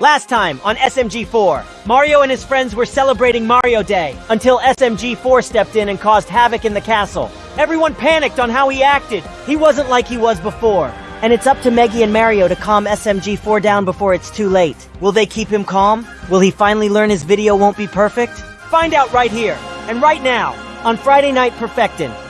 Last time on SMG4, Mario and his friends were celebrating Mario Day until SMG4 stepped in and caused havoc in the castle. Everyone panicked on how he acted. He wasn't like he was before. And it's up to Meggy and Mario to calm SMG4 down before it's too late. Will they keep him calm? Will he finally learn his video won't be perfect? Find out right here and right now on Friday Night Perfectin'.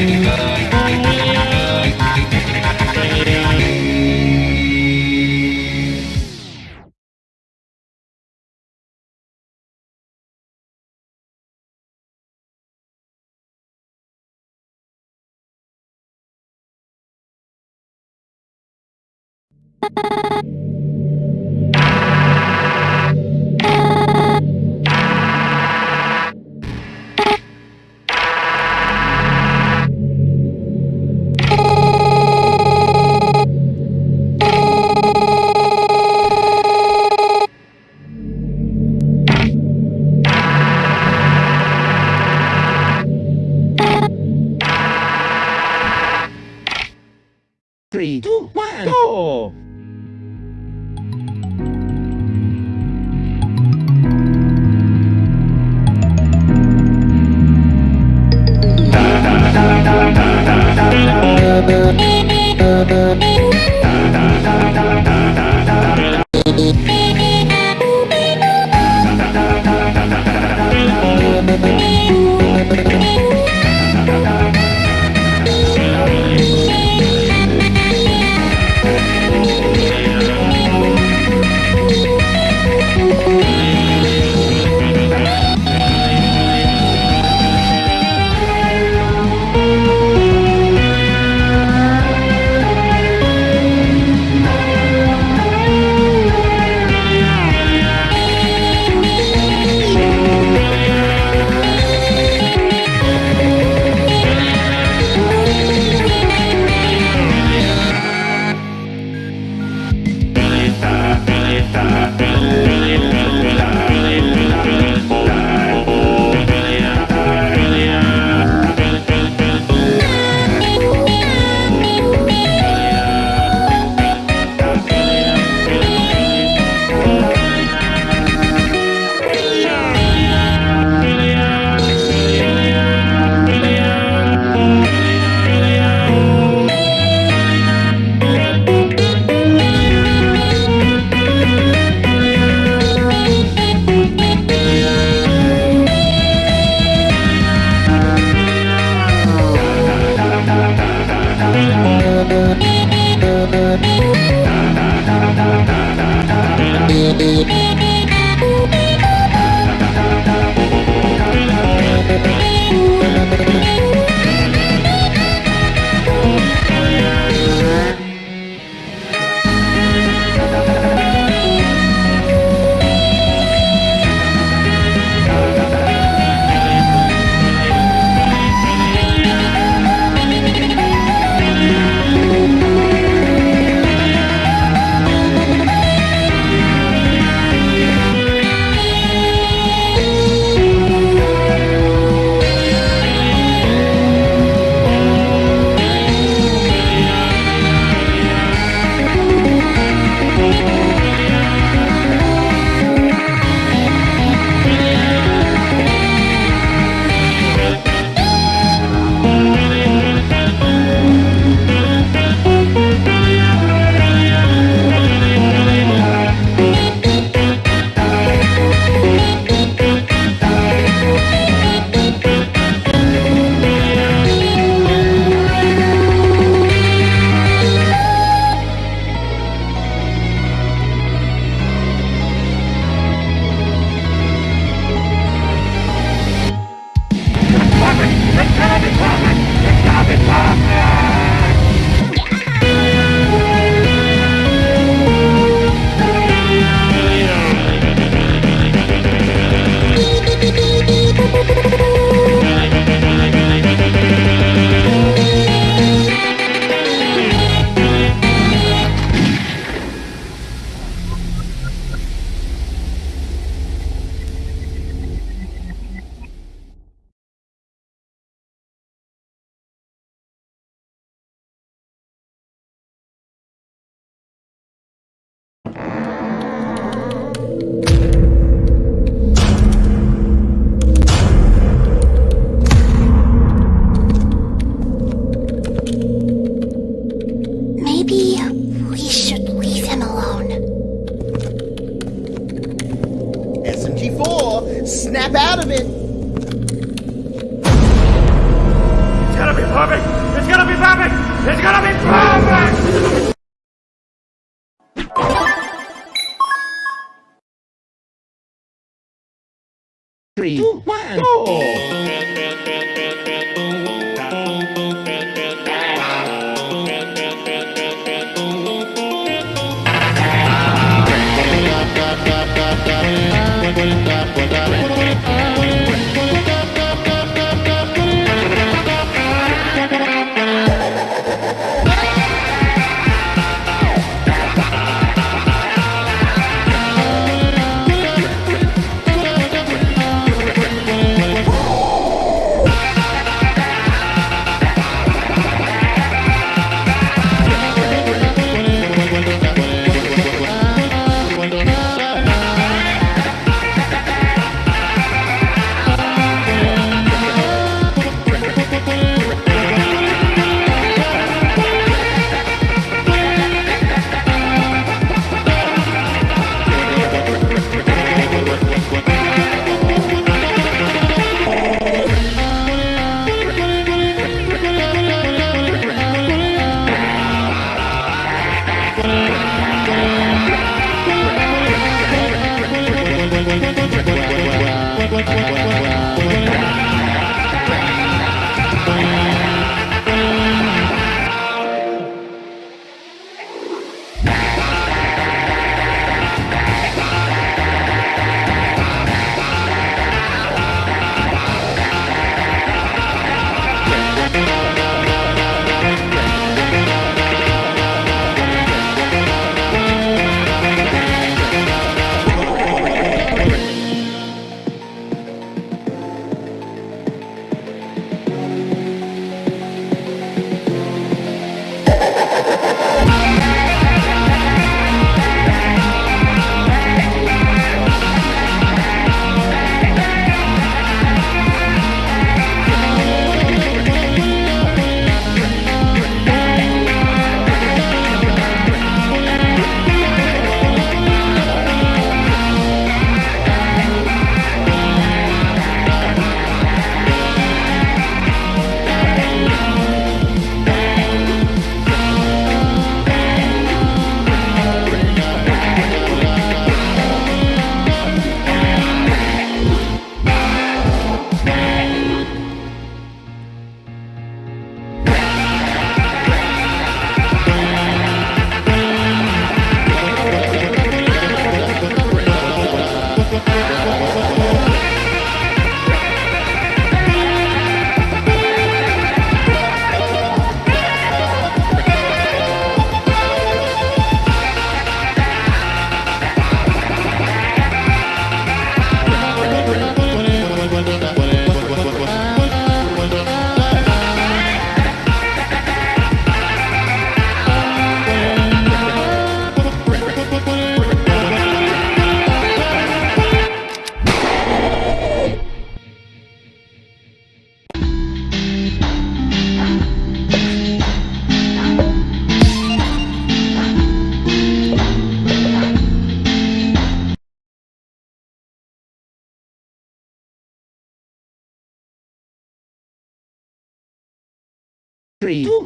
Thank you. Certo!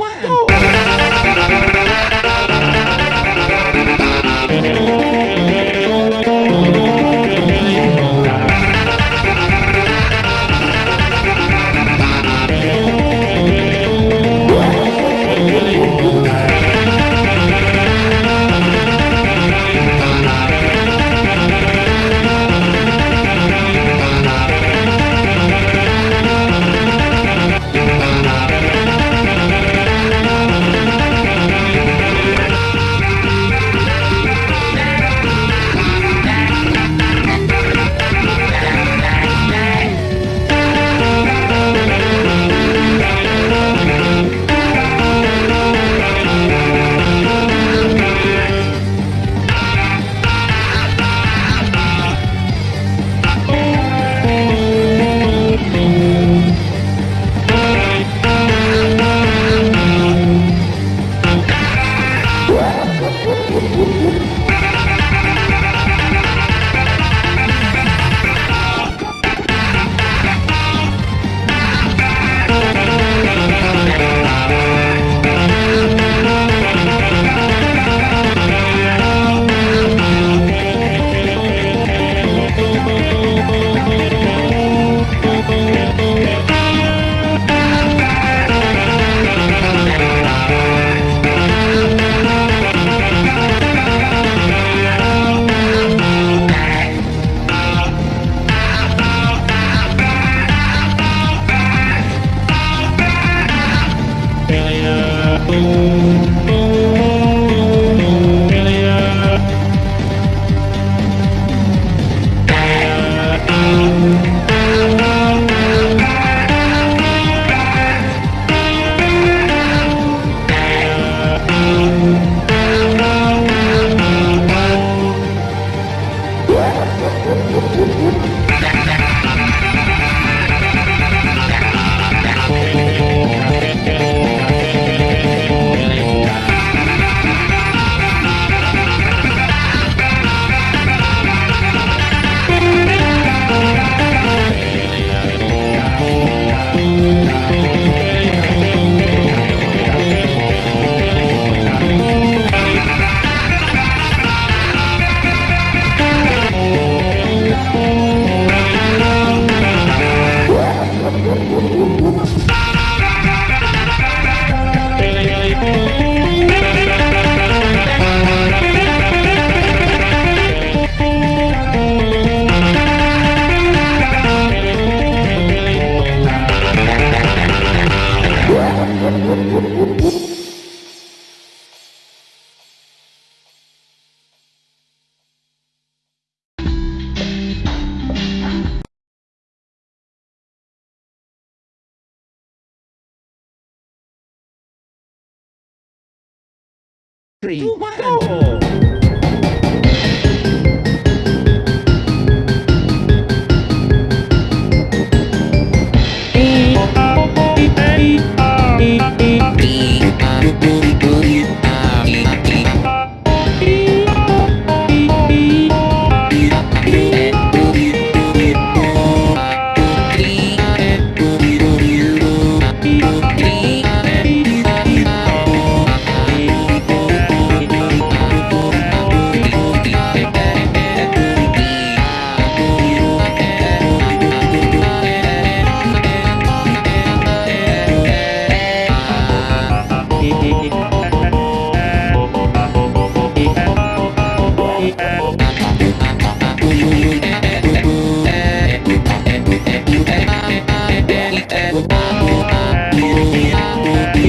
Three, Three, two, three, four. Thank you.